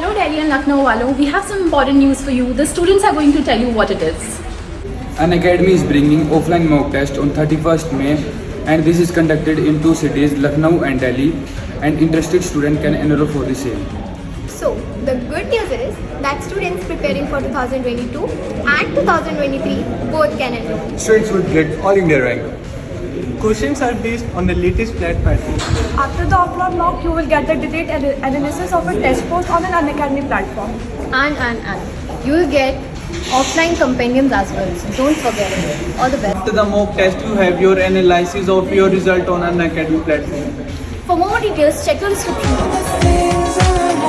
Delhi and Lucknow Wallo, we have some important news for you. The students are going to tell you what it is. Unacademy is bringing offline mock test on 31st May and this is conducted in two cities, Lucknow and Delhi and interested student can enroll for the same. So, the good news is that students preparing for 2022 and 2023 both can enroll. Students would get all India rank. Questions are based on the latest CLAT pattern. After the offline mock, you will get the detailed analysis of a test post on an Unacademy platform. And, and, and. You will get offline compendiums as well. So, don't forget it. All the best. After the mock test, you have your analysis of your result on Unacademy platform. For more details, check the description box.